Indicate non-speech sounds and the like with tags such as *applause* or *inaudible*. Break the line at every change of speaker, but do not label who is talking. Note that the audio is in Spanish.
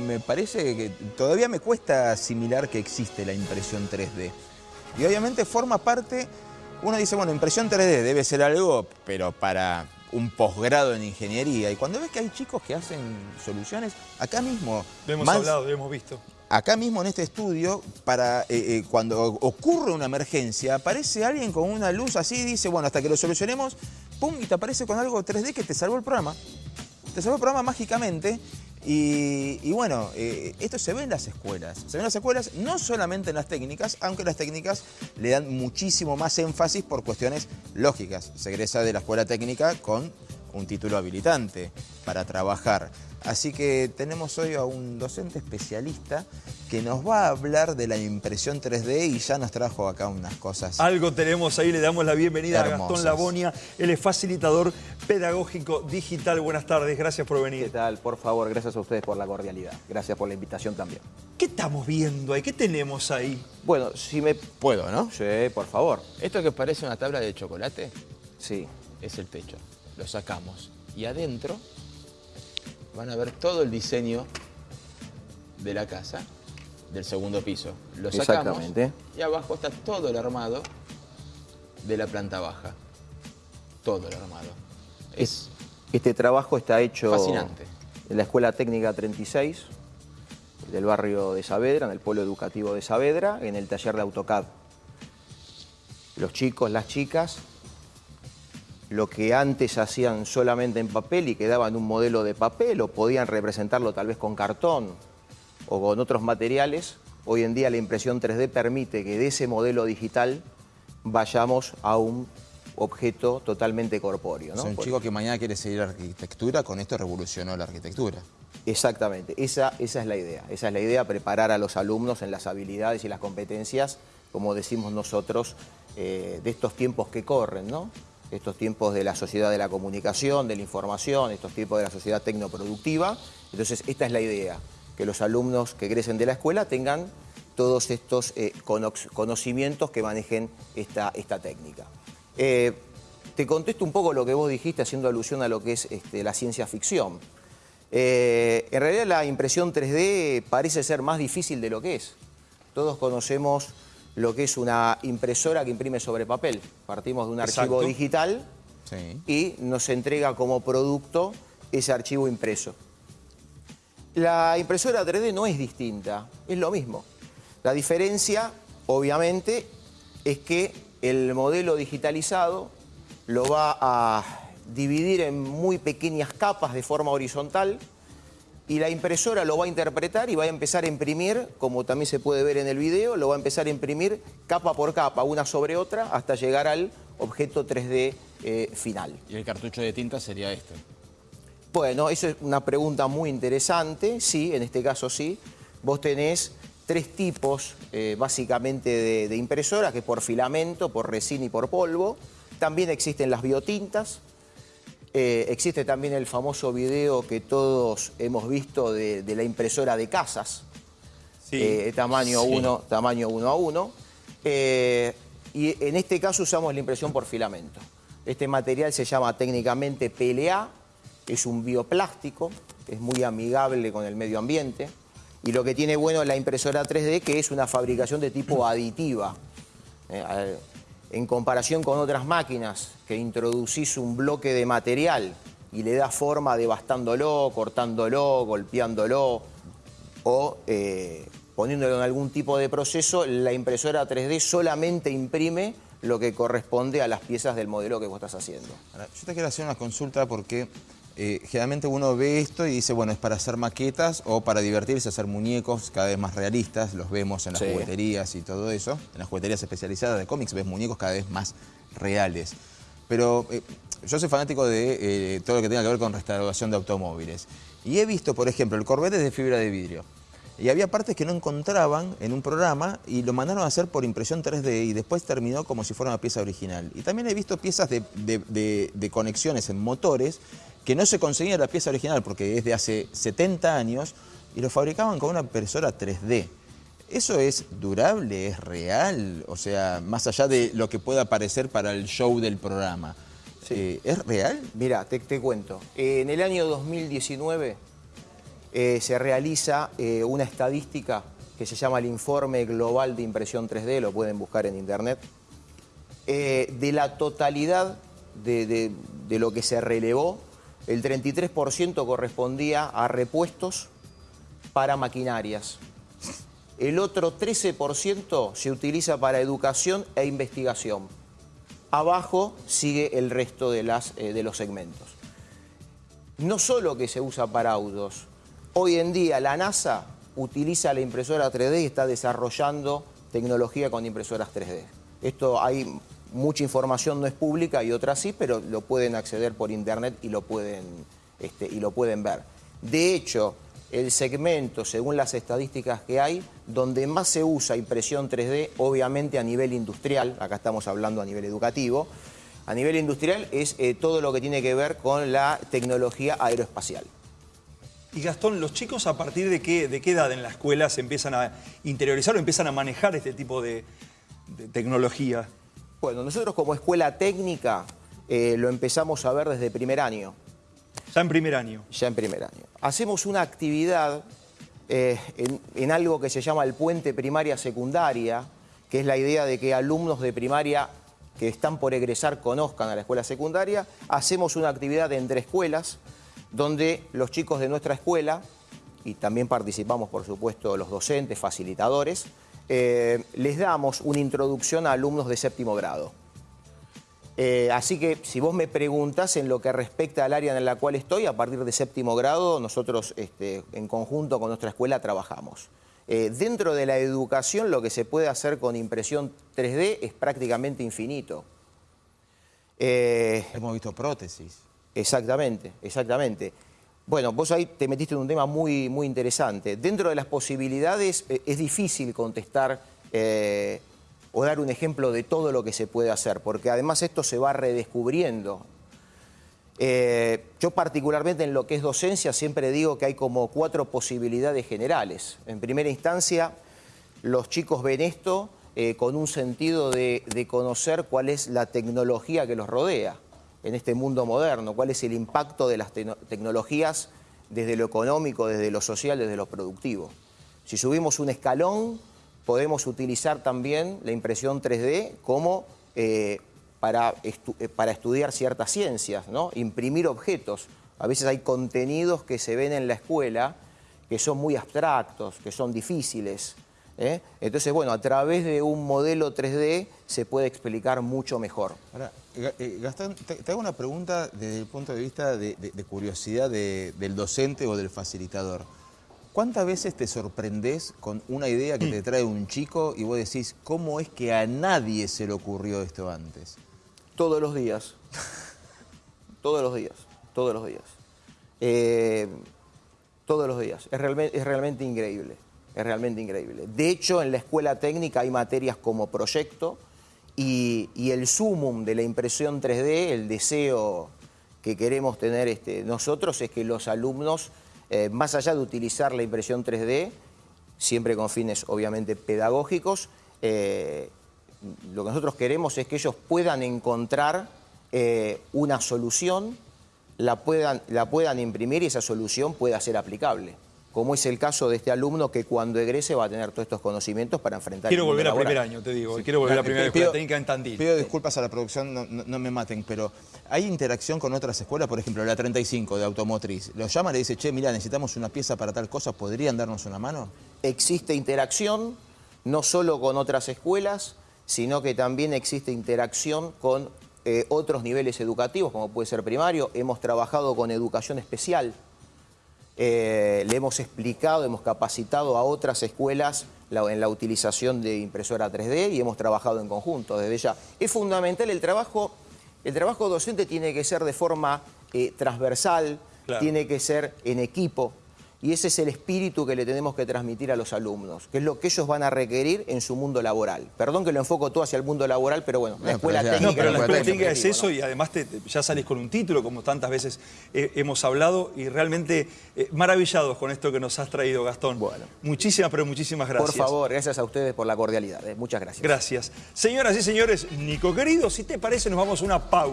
Me parece que todavía me cuesta asimilar que existe la impresión 3D. Y obviamente forma parte, uno dice, bueno, impresión 3D debe ser algo, pero para un posgrado en ingeniería. Y cuando ves que hay chicos que hacen soluciones, acá mismo...
Lo hemos
más-
hablado, lo hemos visto.
acá mismo en este estudio, para eh, eh, cuando ocurre una emergencia, aparece alguien con una luz así y dice, bueno, hasta que lo solucionemos, pum, y te aparece con algo 3D que te salvó el programa. Te salvó el programa mágicamente. Y, bueno, eh, esto se ve en las escuelas. Se ve en las escuelas, no solamente en las técnicas, aunque las técnicas le dan muchísimo más énfasis por cuestiones lógicas. Se egresa de la escuela técnica con un título habilitante para trabajar. Así que tenemos hoy a un docente especialista que nos va a hablar de la impresión 3D y ya nos trajo acá unas cosas.
Algo tenemos ahí, le damos la bienvenida a. Gastón Labonia. Él es facilitador pedagógico digital. Buenas tardes, gracias por
¿Qué
venir.
tal? Por favor, gracias a ustedes por la cordialidad. Gracias por la invitación también.
¿Qué estamos viendo ahí? ¿Qué tenemos ahí?
Bueno, si me...
Puedo, ¿no?
Sí, por favor.
Esto que parece una tabla de chocolate
Sí.
es el techo. Lo sacamos. Y adentro van a ver todo el diseño de la casa, del segundo piso. Lo sacamos.
Exactamente.
Y abajo está todo el armado de la planta baja. Todo el armado. Es
Este trabajo está hecho...
Fascinante.
En la Escuela Técnica 36 del barrio de Saavedra, en el Polo Educativo de Saavedra, en el taller de AutoCAD. Los chicos, las chicas, lo que antes hacían solamente en papel y quedaban un modelo de papel o podían representarlo tal vez con cartón o con otros materiales, hoy en día la impresión 3D permite que de ese modelo digital vayamos a un objeto totalmente corpóreo. ¿no?
un chico que mañana quiere seguir arquitectura, con esto revolucionó la arquitectura.
Exactamente, esa, esa es la idea. Esa es la idea, preparar a los alumnos en las habilidades y las competencias, como decimos nosotros, eh, de estos tiempos que corren, ¿no? Estos tiempos de la sociedad de la comunicación, de la información, estos tiempos de la sociedad tecnoproductiva. Entonces, esta es la idea, que los alumnos que crecen de la escuela tengan todos estos eh, conocimientos que manejen esta, esta técnica. Eh, te contesto un poco lo que vos dijiste haciendo alusión a lo que es este, la ciencia ficción. Eh, en realidad la impresión 3D parece ser más difícil de lo que es. Todos conocemos lo que es una impresora que imprime sobre papel. Partimos de un archivo digital
Sí.
y nos entrega como producto ese archivo impreso. La impresora 3D no es distinta, es lo mismo. La diferencia, obviamente, es que el modelo digitalizado lo va a dividir en muy pequeñas capas de forma horizontal y la impresora lo va a interpretar y va a empezar a imprimir, como también se puede ver en el video, lo va a empezar a imprimir capa por capa, una sobre otra, hasta llegar al objeto 3D eh, final.
Y el cartucho de tinta sería este.
Bueno, eso es una pregunta muy interesante, sí, en este caso sí. Vos tenés tres tipos eh, básicamente de, de impresoras, que es por filamento, por resina y por polvo. También existen las biotintas. Eh, existe también el famoso video que todos hemos visto de, de la impresora de casas,
Sí.
eh, tamaño
Sí.
1 tamaño uno a 1. y en este caso usamos la impresión por filamento. Este material se llama técnicamente PLA, es un bioplástico, es muy amigable con el medio ambiente. Y lo que tiene bueno la impresora 3D que es una fabricación de tipo aditiva. Eh, en comparación con otras máquinas que introducís un bloque de material y le das forma devastándolo, cortándolo, golpeándolo o eh, poniéndolo en algún tipo de proceso, la impresora 3D solamente imprime lo que corresponde a las piezas del modelo que vos estás haciendo.
Yo te quiero hacer una consulta porque eh, generalmente uno ve esto y dice, bueno, es para hacer maquetas o para divertirse, hacer muñecos cada vez más realistas, los vemos en las
Sí.
jugueterías y todo eso. En las jugueterías especializadas de cómics ves muñecos cada vez más reales. Pero eh, yo soy fanático de eh, todo lo que tenga que ver con restauración de automóviles. Y he visto, por ejemplo, el Corvette es de fibra de vidrio. Y había partes que no encontraban en un programa y lo mandaron a hacer por impresión 3D y después terminó como si fuera una pieza original. Y también he visto piezas de, de- de- de conexiones en motores que no se conseguía la pieza original porque es de hace 70 años y lo fabricaban con una impresora 3D. ¿Eso es durable? ¿Es real? O sea, más allá de lo que pueda parecer para el show del programa.
Sí.
Eh, ¿Es real?
Mira, te, te cuento. En el año 2019 eh, se realiza eh, una estadística que se llama el Informe Global de Impresión 3D, lo pueden buscar en internet, de la totalidad de, de- de lo que se relevó, el 33% correspondía a repuestos para maquinarias. El otro 13% se utiliza para educación e investigación. Abajo sigue el resto de, las, eh, de los segmentos. No solo que se usa para autos, hoy en día la NASA utiliza la impresora 3D y está desarrollando tecnología con impresoras 3D. Esto hay mucha información, no es pública y otra sí, pero lo pueden acceder por internet y lo pueden, este, y lo pueden ver. De hecho, el segmento, según las estadísticas que hay, donde más se usa impresión 3D, obviamente a nivel industrial, acá estamos hablando a nivel educativo, a nivel industrial es eh, todo lo que tiene que ver con la tecnología aeroespacial.
Y Gastón, ¿los chicos a partir de qué, de qué edad en la escuela se empiezan a interiorizar o empiezan a manejar este tipo de, de tecnología?
Bueno, nosotros como escuela técnica eh, lo empezamos a ver desde primer año,
Ya en primer año.
ya en primer año. Hacemos una actividad eh, en, en algo que se llama el puente primaria-secundaria, que es la idea de que alumnos de primaria que están por egresar conozcan a la escuela secundaria. Hacemos una actividad entre escuelas donde los chicos de nuestra escuela, y también participamos por supuesto los docentes, facilitadores, eh, les damos una introducción a alumnos de séptimo grado. Eh, así que si vos me preguntas en lo que respecta al área en la cual estoy, a partir de séptimo grado, nosotros este, en conjunto con nuestra escuela trabajamos. Eh, dentro de la educación lo que se puede hacer con impresión 3D es prácticamente infinito. Eh,
Hemos visto prótesis.
Exactamente, exactamente. Bueno, vos ahí te metiste en un tema muy, muy interesante. Dentro de las posibilidades eh, es difícil contestar eh, o dar un ejemplo de todo lo que se puede hacer, porque además esto se va redescubriendo. Eh, yo particularmente en lo que es docencia siempre digo que hay como cuatro posibilidades generales. En primera instancia, los chicos ven esto con un sentido de conocer cuál es la tecnología que los rodea en este mundo moderno, cuál es el impacto de las tecno- tecnologías desde lo económico, desde lo social, desde lo productivo. Si subimos un escalón, podemos utilizar también la impresión 3D como eh, para, eh, para estudiar ciertas ciencias, ¿no? imprimir objetos. A veces hay contenidos que se ven en la escuela que son muy abstractos, que son difíciles. ¿Eh? Entonces, bueno, a través de un modelo 3D se puede explicar mucho mejor.
Ahora, eh, Gastón, te, te hago una pregunta desde el punto de vista de, de- de curiosidad de- del docente o del facilitador. ¿Cuántas veces te sorprendés con una idea que te trae un chico y vos decís, ¿cómo es que a nadie se le ocurrió esto antes?
Todos los días. *laughs* todos los días. Todos los días. Eh, todos los días. Es realmente, es realmente increíble. Es realmente increíble. De hecho, en la escuela técnica hay materias como proyecto y, y el sumum de la impresión 3D, el deseo que queremos tener este, nosotros es que los alumnos, eh, más allá de utilizar la impresión 3D, siempre con fines obviamente pedagógicos, eh, lo que nosotros queremos es que ellos puedan encontrar eh, una solución, la puedan, la puedan imprimir y esa solución pueda ser aplicable. Como es el caso de este alumno que cuando egrese va a tener todos estos conocimientos para enfrentar
Quiero
el
volver a
laboral.
primer año, te digo. Quiero volver a primera escuela técnica en Tandil.
Pido disculpas a la producción, no, no- no me maten, pero ¿hay interacción con otras escuelas? Por ejemplo, la 35 de automotriz. Los llama y le dice, che, mira, necesitamos una pieza para tal cosa, ¿podrían darnos una mano?
existe interacción no solo con otras escuelas, sino que también existe interacción con eh, otros niveles educativos, como puede ser primario. Hemos trabajado con educación especial. Eh, le hemos explicado, hemos capacitado a otras escuelas la- en la utilización de impresora 3D y hemos trabajado en conjunto desde ya. Es fundamental el trabajo, el trabajo docente tiene que ser de forma eh, transversal,
Claro.
tiene que ser en equipo. Y ese es el espíritu que le tenemos que transmitir a los alumnos, que es lo que ellos van a requerir en su mundo laboral. Perdón que lo enfoco todo hacia el mundo laboral, pero bueno, la escuela
pero ya-
técnica...
No, pero la
es
escuela técnica es eso
¿no?
y además te- te- ya salís con un título, como tantas veces eh, hemos hablado, y realmente eh, maravillados con esto que nos has traído, Gastón.
Bueno.
Muchísimas, pero muchísimas gracias.
Por favor, gracias a ustedes por la cordialidad. eh. Muchas gracias.
Gracias. Señoras y señores, Nico querido, si te parece, nos vamos a una pausa.